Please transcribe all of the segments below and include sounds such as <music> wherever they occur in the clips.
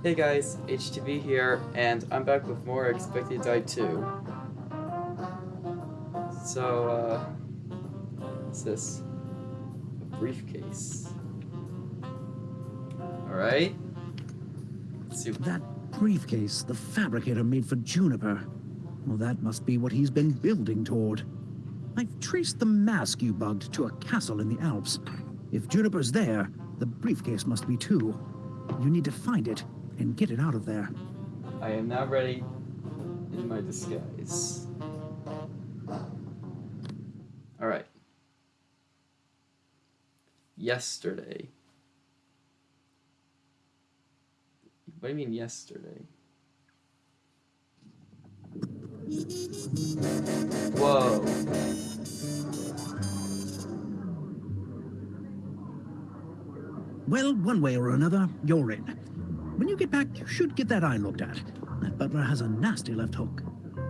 Hey guys, HTV here, and I'm back with more Expect to Die 2. So, uh, what's this? A briefcase. Alright. Let's see. That briefcase the fabricator made for Juniper. Well, that must be what he's been building toward. I've traced the mask you bugged to a castle in the Alps. If Juniper's there, the briefcase must be too. You need to find it and get it out of there. I am now ready in my disguise. Alright. Yesterday. What do you mean yesterday? Whoa. Well, one way or another, you're in. When you get back, you should get that eye looked at. That butler has a nasty left hook.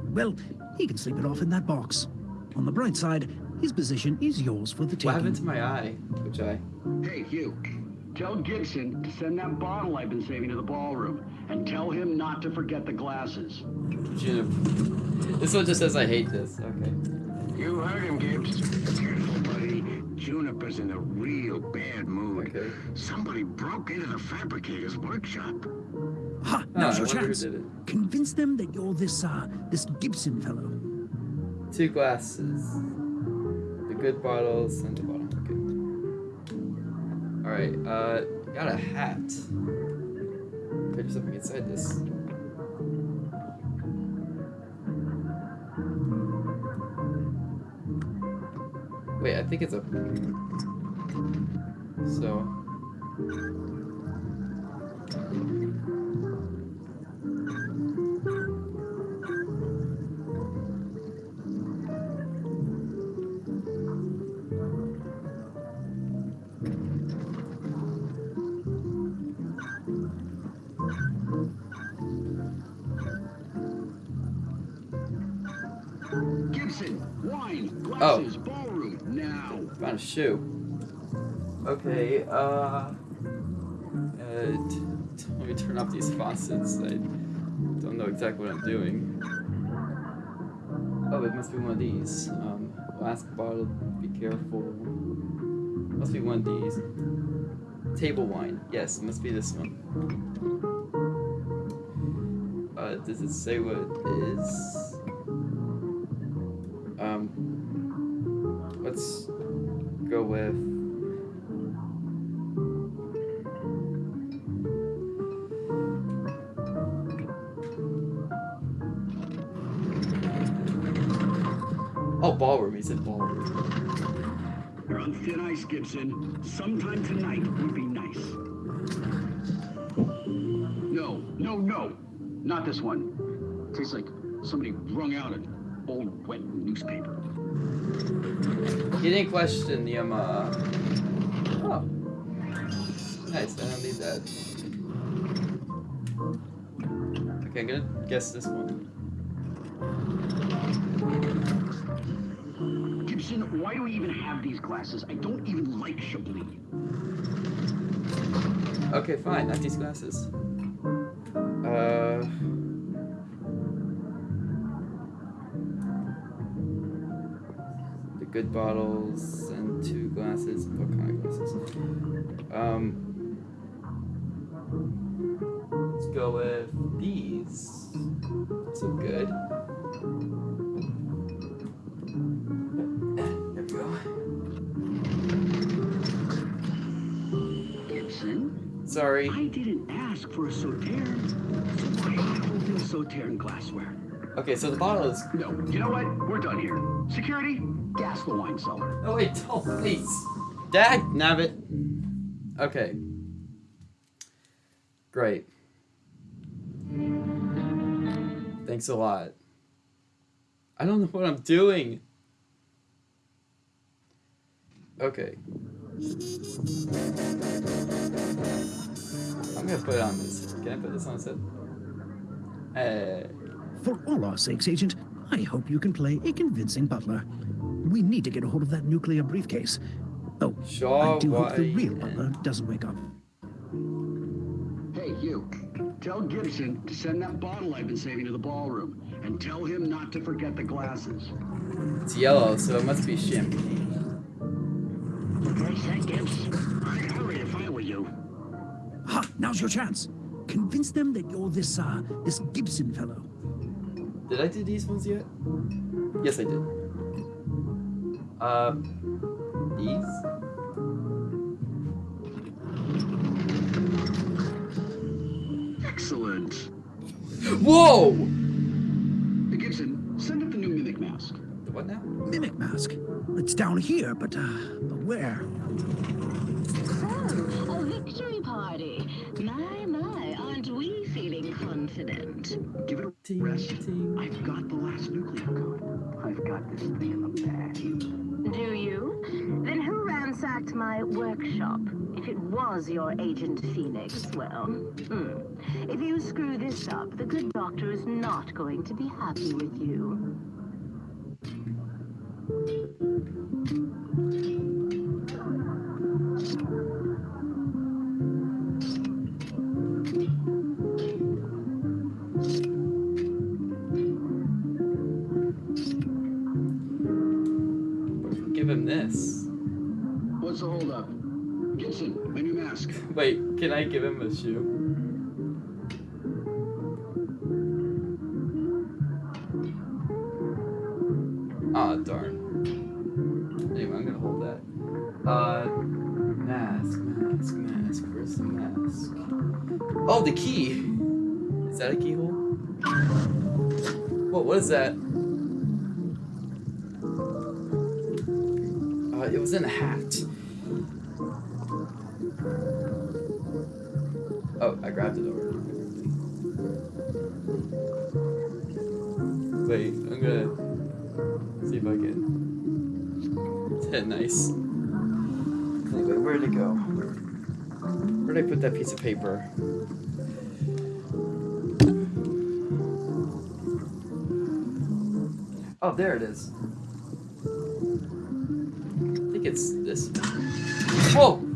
Well, he can sleep it off in that box. On the bright side, his position is yours for the taking. What happened to my eye? Which eye? Hey, Hugh. Tell Gibson to send that bottle I've been saving to the ballroom. And tell him not to forget the glasses. Juniper. This one just says I hate this. Okay. You heard him, Gibbs. Careful, buddy. Juniper's in a real bad mood. Okay. Somebody broke into the fabricator's workshop. Ha! Now's I your chance. Convince them that you're this, uh, this Gibson fellow. Two glasses. The good bottles and the bottom. Okay. Alright, uh, got a hat. Okay, there's something inside this. Wait, I think it's a. So. Shoe. Okay, uh. uh let me turn off these faucets. I don't know exactly what I'm doing. Oh, it must be one of these. Um, last bottle, be careful. Must be one of these. Table wine. Yes, it must be this one. Uh, does it say what it is? Ballroom. He said ballroom. You're on thin ice, Gibson. Sometime tonight would be nice. No, no, no. Not this one. Tastes like somebody wrung out an old wet newspaper. He didn't question the um. Uh... Oh, nice. I don't need that. Okay, I'm gonna guess this one. Why do we even have these glasses? I don't even like Chablis. Okay, fine. Not these glasses. Uh. The good bottles and two glasses. What kind of glasses? Um. Let's go with these. So good. Sorry. I didn't ask for a Sauterne. So why holding a Sauterne glassware? Okay, so the bottle is. No, you know what? We're done here. Security, gas the wine cellar. Oh wait, don't please. Dag nabbit. Okay. Great. Thanks a lot. I don't know what I'm doing. Okay. I'm gonna put it on this. Can I put this on this head? Hey. For all our sakes, Agent, I hope you can play a convincing butler. We need to get a hold of that nuclear briefcase. Oh, Shaw I do hope the real butler doesn't wake up. Hey, you. Tell Gibson to send that bottle I've been saving to the ballroom. And tell him not to forget the glasses. It's yellow, so it must be champagne. Where's that, Gibbs? I'd hurry if I were you. Ha! Now's your chance. Convince them that you're this, uh, this Gibson fellow. Did I do these ones yet? Yes, I did. Uh, these? Excellent. Whoa! Gibson, send up the new mimic mask. The what now? Mimic mask. It's down here, but, uh, but where? A Ting, rest. ting. I've got the last nuclear code. I've got this thing in the bag. Do you? Then who ransacked my workshop? If it was your Agent Phoenix, well, hmm. If you screw this up, the good doctor is not going to be happy with you. Give him this. What's the holdup? Gibson, my new mask. Wait, can I give him a shoe? Ah, darn. Anyway, I'm gonna hold that. Uh, mask, mask, mask. Where's the mask? Oh, the key! Is that a keyhole? Whoa, what is that? It in a hat. Oh, I grabbed it over. Wait, I'm gonna see if I can. <laughs> nice. Anyway, where'd it go? Where'd I put that piece of paper? Oh, there it is. Think it's this. Whoa!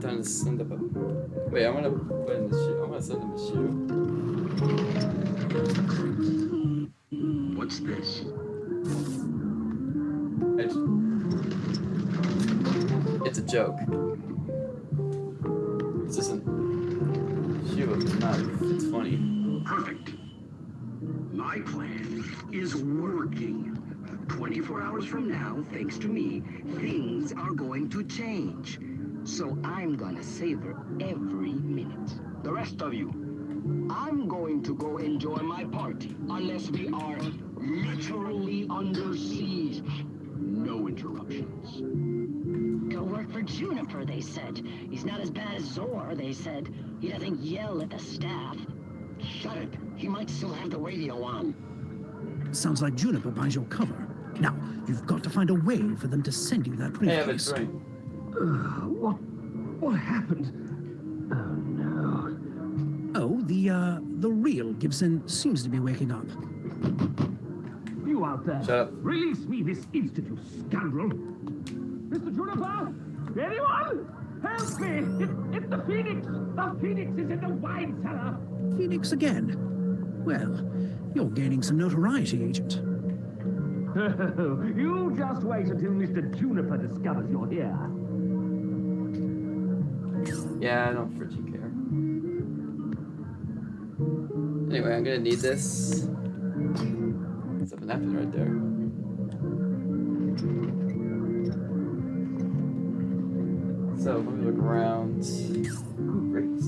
Time to send up a. Wait, I want to put in the shoe. I want to send him a shoe. What's this? It's a joke. This isn't shoe with a knife. It's funny. Perfect. My plan is working. 24 hours from now, thanks to me, things are going to change. So I'm gonna savor every minute. The rest of you, I'm going to go enjoy my party, unless we are literally under siege. No interruptions. Go work for Juniper, they said. He's not as bad as Zor, they said. He doesn't yell at the staff. Shut it. He might still have the radio on. Sounds like Juniper buys your cover. Now, you've got to find a way for them to send you that Hey, I have a briefcase. drink. What? What happened? Oh no. Oh, the, uh, the real Gibson seems to be waking up. You out there. Shut up. Release me this instant, you scoundrel. Mr. Juniper? Anyone? Help me! It, it's the Phoenix! The Phoenix is in the wine cellar! Phoenix again. Well, you're gaining some notoriety, Agent. <laughs> you just wait until Mr. Juniper discovers you're here. Yeah, I don't freaking care. Anyway, I'm gonna need this. Something happened right there. So let me look around. Great.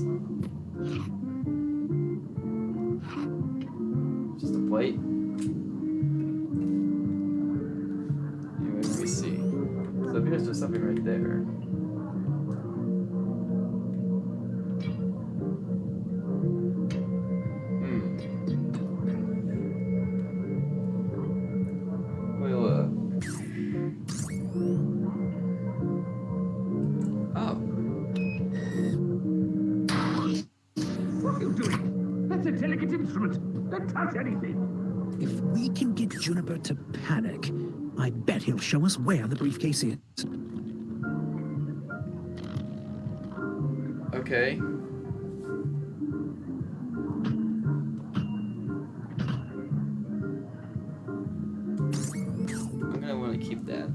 Just a plate. Anyway, let me see. So if there's just something right there. Where the briefcase is. Okay. I'm gonna want to keep that.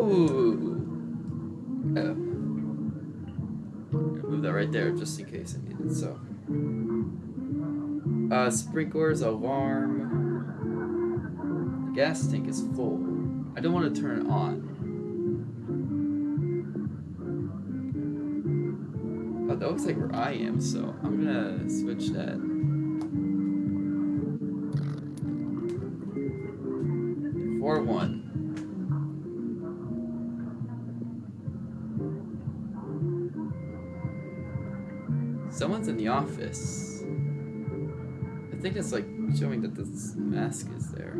Ooh. Oh. Move that right there just in case I need it. So. Uh, sprinklers, alarm. Gas tank is full. I don't want to turn it on. Oh, that looks like where I am, so I'm gonna switch that. Four one. Someone's in the office. I think it's like showing that this mask is there.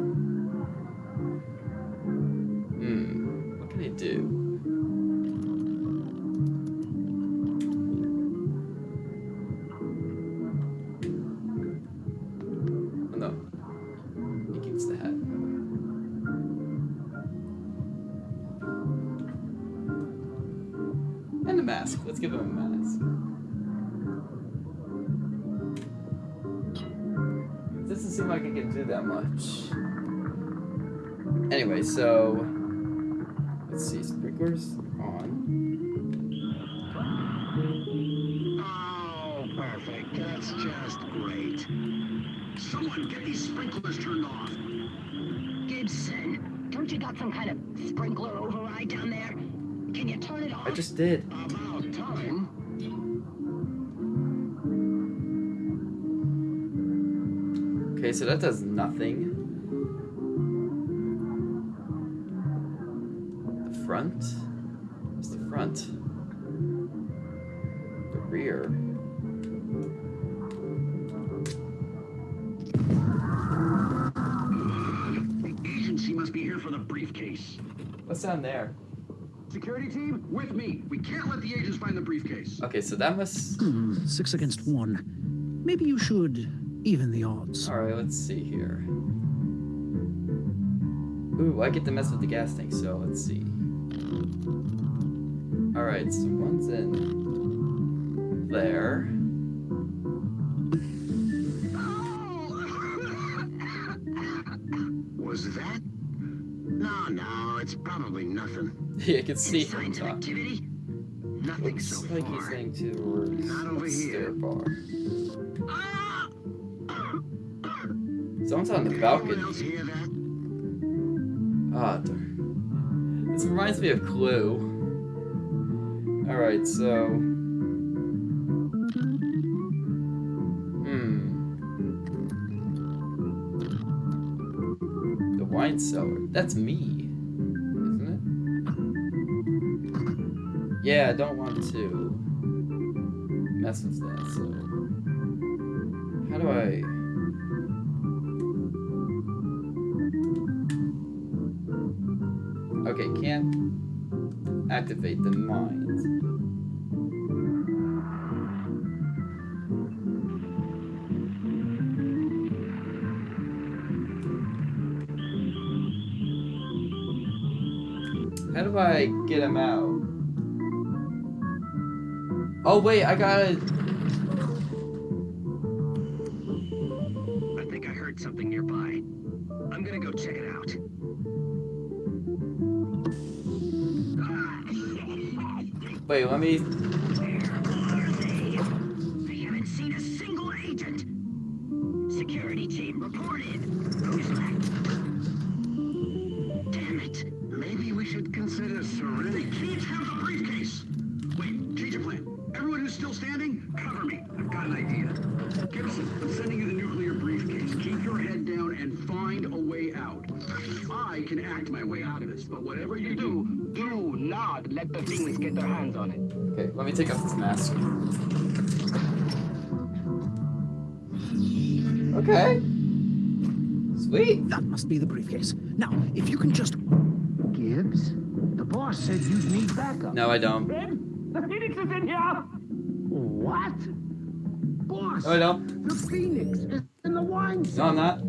Do that much. Anyway, so let's see. Sprinklers on. Oh, perfect. That's just great. Someone get these sprinklers turned off. Gibson, don't you got some kind of sprinkler override down there? Can you turn it off? I just did. About so that does nothing. The front? What's the front? The rear. The agency must be here for the briefcase. What's down there? Security team, with me. We can't let the agents find the briefcase. Okay, so that must. Hmm, six against one. Maybe you should even the odds. Alright, let's see here. Ooh, I get to mess with the gas tank, so let's see. Alright, so one's in there. <laughs> Was that? No, no, it's probably nothing. <laughs> Yeah, I can see Any him signs of talk. activity? Nothing Looks so like far. he's heading towards Not over the stair here. bar. Someone's on the balcony. else hear that? Ah, darn. This reminds me of Clue. Alright, so. Hmm. The wine cellar. That's me. Isn't it? Yeah, I don't want to mess with that, so. How do I. Okay, can't activate the mind. How do I get him out? Oh wait, I gotta. Wait, let me... Where are they? We haven't seen a single agent. Security team reported. Who's left? Damn it. Maybe we should consider surrendering. They can't have the briefcase. Wait, change of plan. Everyone who's still standing, cover me. I've got an idea. Gibson, I'm sending you the nuclear briefcase. Keep your head down and find a way out. I can act my way out of this, but whatever you do, not let the Phoenix get their hands on it. Okay, let me take off this mask. Okay. Sweet. That must be the briefcase. Now, if you can just... Gibbs? The boss said you'd need backup. No, I don't. Red, the Phoenix is in here! What? Boss! No, I don't. The Phoenix is in the wine No. I'm not.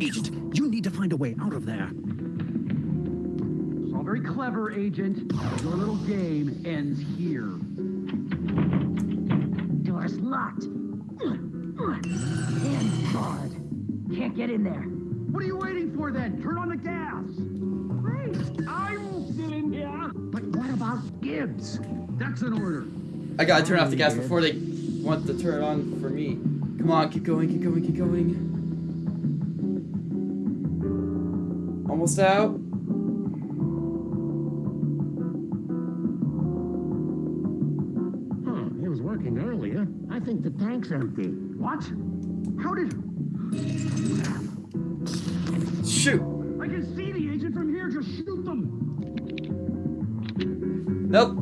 Agent, you need to find a way out of there. It's all very clever, Agent. Your little game ends here. Door's locked. And barred. Can't get in there. What are you waiting for then? Turn on the gas! Great! I'm still in here! But what about Gibbs? That's an order. I gotta turn off the gas before they want to turn it on for me. Come on, keep going, keep going, keep going. Almost out. Working earlier. I think the tank's empty. What? How did... Shoot. I can see the agent from here. Just shoot them. Nope.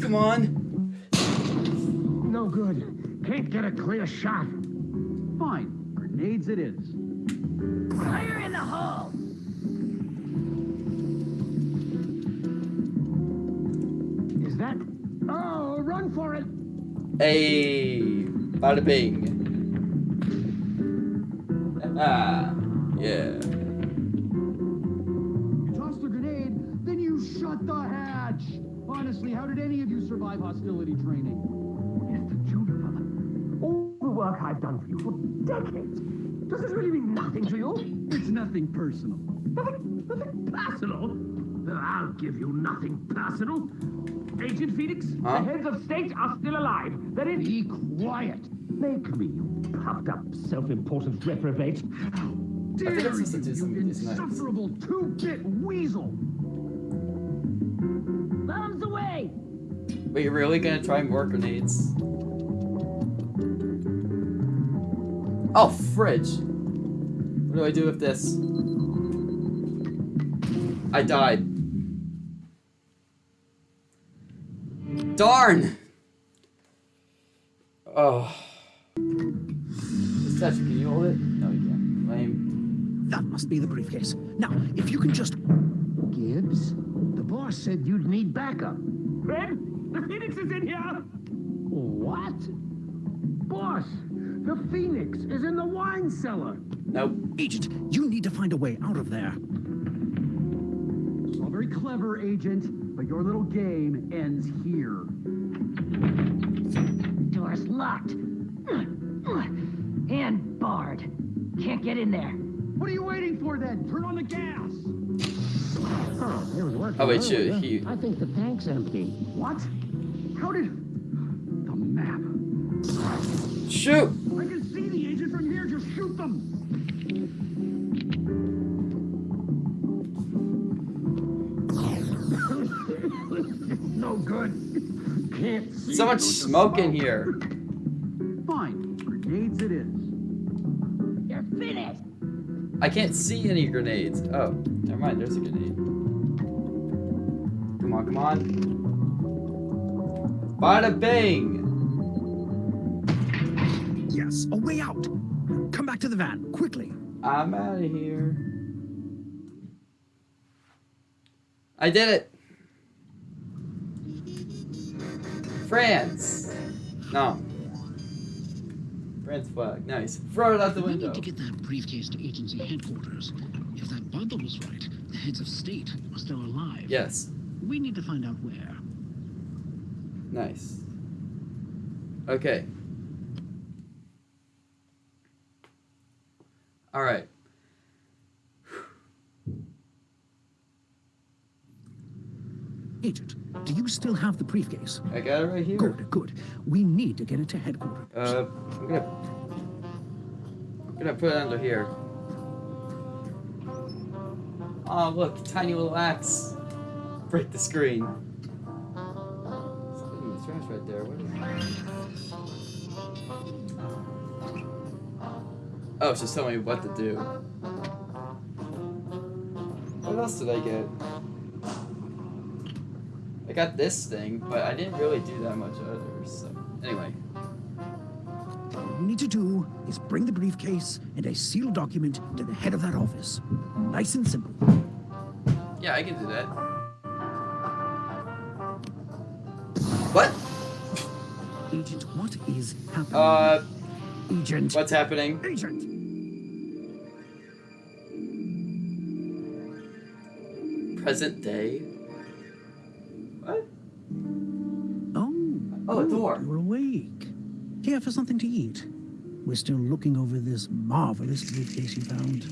Come on. No good. Can't get a clear shot. Fine. Grenades it is. Fire in the hole! Run for it! Hey, bada bing. Ah, yeah. You tossed a grenade, then you shut the hatch. Honestly, how did any of you survive hostility training? Mr. Juniper, all the work I've done for you for decades, does this really mean nothing to you? It's nothing personal. Nothing, nothing personal? I'll give you nothing personal. Agent Phoenix, Huh? the heads of state are still alive. They're. Be quiet. Make me, you puffed up, self-important reprobate. How dare you, just to do you some of these nights. insufferable two-bit weasel! Bombs away! Wait, you're really gonna try more grenades? Oh, fridge. What do I do with this? I died. Darn! Oh. Statue, can you hold it? No, you can't. Lame. That must be the briefcase. Now, if you can just... Gibbs, the boss said you'd need backup. Red, the Phoenix is in here! What? Boss, the Phoenix is in the wine cellar. Nope. Agent, you need to find a way out of there. It's all very clever, Agent, but your little game ends here. Door's locked. And barred. Can't get in there. What are you waiting for then? Turn on the gas! Oh, it was working. Oh, wait, shoot, earlier. he- I think the tank's empty. What? How did... The map. Shoot! So much smoke in here. Fine. Grenades it is. You're finished! I can't see any grenades. Oh, never mind. There's a grenade. Come on, come on. Bada bang! Yes, a way out. Come back to the van, quickly. I'm out of here. I did it. France. No. France flag. Nice. Throw it out the window. We need to get that briefcase to agency headquarters. If that bundle was right, the heads of state are still alive. Yes. We need to find out where. Nice. Okay. All right. Agent, do you still have the briefcase? I got it right here. Good, good. We need to get it to headquarters. Uh, I'm gonna, I'm gonna put it under here. Oh, look, tiny little axe. Break the screen. Something in the trash right there. What is Oh, she's telling me what to do. What else did I get? I got this thing, but I didn't really do that much other so Anyway. All you need to do is bring the briefcase and a sealed document to the head of that office. Nice and simple. Yeah, I can do that. What? Agent, what is happening? Uh, Agent. what's happening? Agent. Present day? Oh, a oh, door. You're awake. Here for something to eat? We're still looking over this marvelous briefcase you found.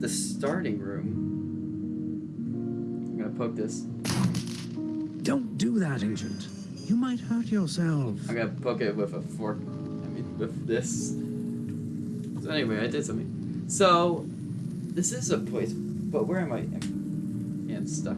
The starting room. I'm gonna poke this. Don't do that, Agent. You might hurt yourself. I'm gonna poke it with a fork. I mean, with this. So anyway, I did something. So, this is a place, but where am I? I'm stuck.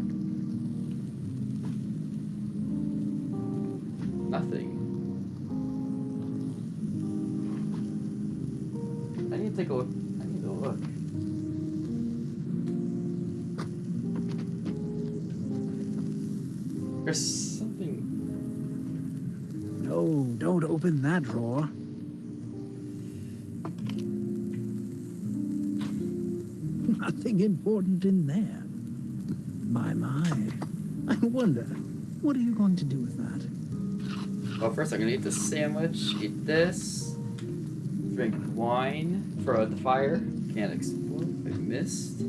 That drawer. <laughs> Nothing important in there. My, my. I wonder, what are you going to do with that? Well, first I'm gonna eat the sandwich, eat this, drink wine for the fire. Can't explode. I missed.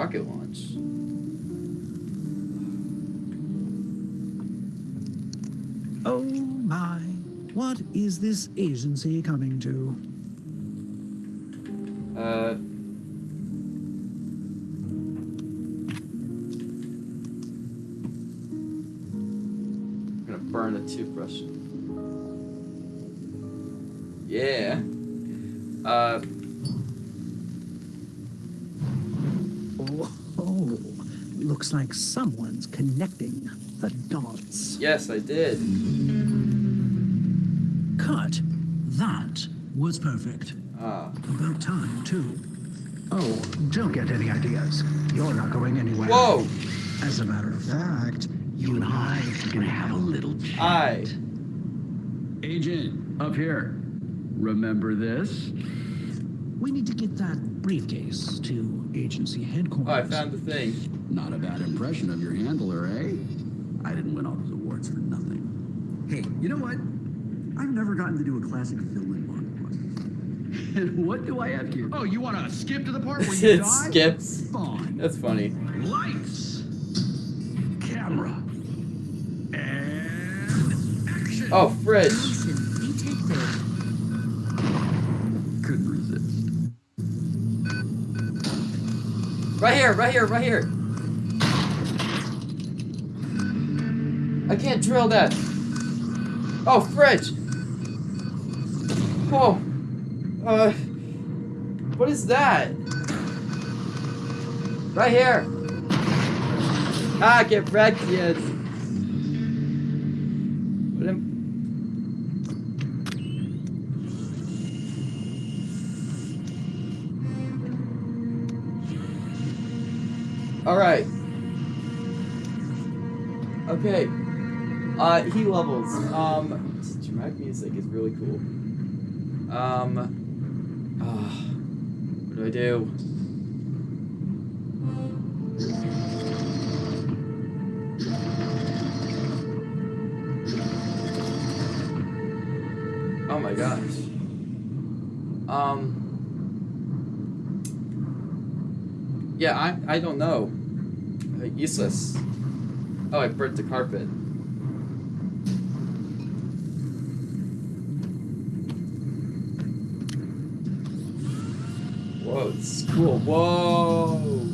Rocket launch. Oh my, what is this agency coming to? Looks like someone's connecting the dots. Yes, I did. Cut. That was perfect. Ah. About time, too. Oh, don't get any ideas. You're not going anywhere. Whoa! As a matter of fact, you and I are gonna have a little chat. I. Agent, up here. Remember this? We need to get that briefcase to agency headquarters. Oh, I found the thing. Not a bad impression of your handler, eh? I didn't win all those awards for nothing. Hey, you know what? I've never gotten to do a classic fill-in monologue. <laughs> And what do I have here? Oh, you want to skip to the part where <laughs> you it die? skips. Fine. That's funny. Lights. Camera. And action. Oh, fridge. Right here, right here, right here. I can't drill that. Oh, fridge. Oh. Uh. What is that? Right here. Ah, get wrecked, kids. Uh, he levels. Um, dramatic music is really cool. Um, ah, what do I do? Oh my gosh. Um. Yeah, I I don't know. Uh, useless. Oh, I burnt the carpet. It's cool. Whoa.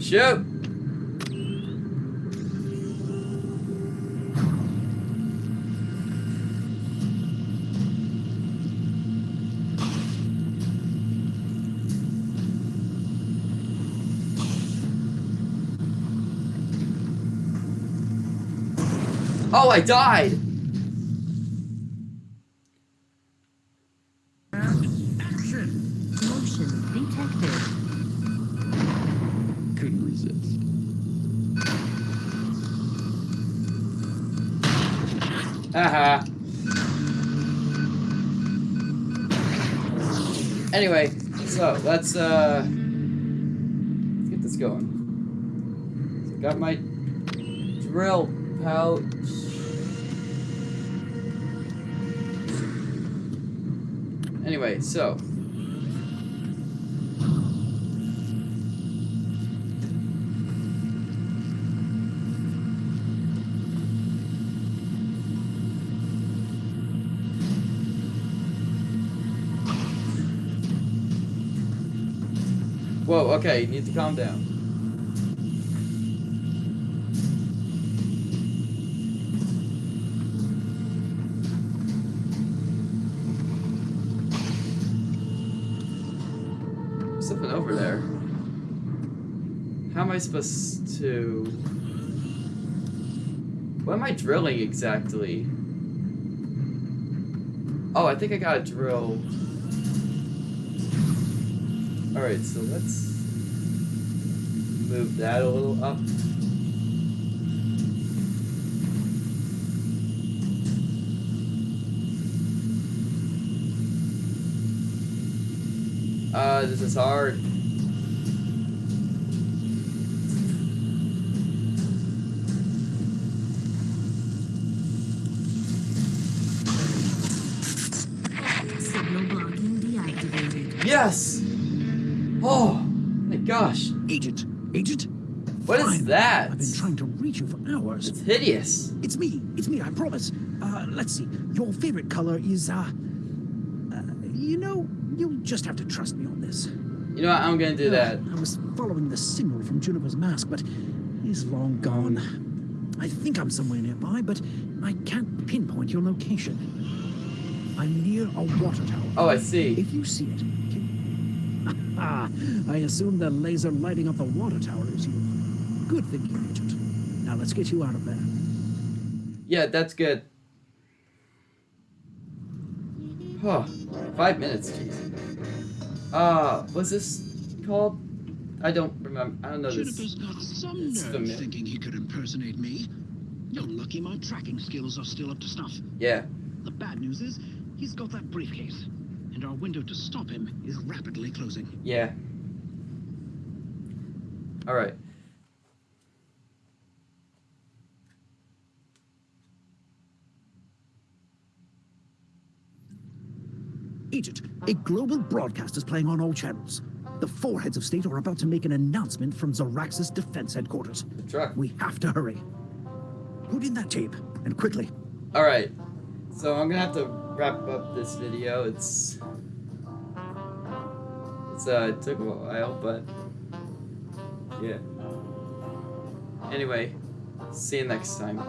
Shoot. Oh, I died! Action! Motion detected. Couldn't resist. Haha. Anyway, so let's uh let's get this going. So got my drill pouch. Anyway, so Whoa, okay, you need to calm down. Supposed to... What am I drilling exactly? Oh, I think I gotta drill... Alright, so let's move that a little up. Uh, this is hard. Yes! Oh, my gosh. Agent, agent. What is Fine. that? I've been trying to reach you for hours. It's hideous. It's me. It's me. I promise. Uh, let's see. Your favorite color is uh, uh, you know, you'll just have to trust me on this. You know what? I'm gonna do that. I was following the signal from Juniper's mask, but he's long gone. I think I'm somewhere nearby, but I can't pinpoint your location. I'm near a water tower. Oh, I see. If you see it, can... Ah, I assume the laser lighting up the water tower is you. Good thinking, Agent. Now let's get you out of there. Yeah, that's good. Huh. Five minutes, jeez. Uh, what's this called? I don't remember. I don't know Juniper's this. got some it's nerve familiar. thinking he could impersonate me. You're lucky my tracking skills are still up to snuff. Yeah. The bad news is, he's got that briefcase, and our window to stop him is rapidly closing. Yeah. Alright. Agent, a global broadcast is playing on all channels. The four heads of state are about to make an announcement from Zoraxis Defense Headquarters. The truck. We have to hurry. Put in that tape, and quickly. Alright. So I'm gonna have to wrap up this video. It's it's uh it took a while, but yeah. Anyway, see you next time.